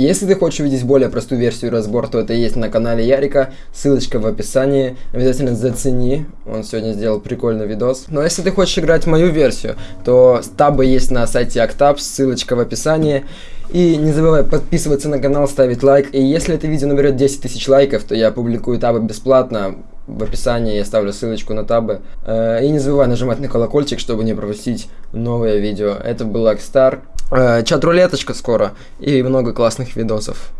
Если ты хочешь увидеть более простую версию разбор, то это есть на канале Ярика, ссылочка в описании, обязательно зацени, он сегодня сделал прикольный видос. Но если ты хочешь играть мою версию, то табы есть на сайте Octap, ссылочка в описании. И не забывай подписываться на канал, ставить лайк. И если это видео наберет 10 тысяч лайков, то я публикую табы бесплатно. В описании я ставлю ссылочку на табы. Э, и не забывай нажимать на колокольчик, чтобы не пропустить новое видео. Это был Акстар. Э, чат-рулеточка скоро. И много классных видосов.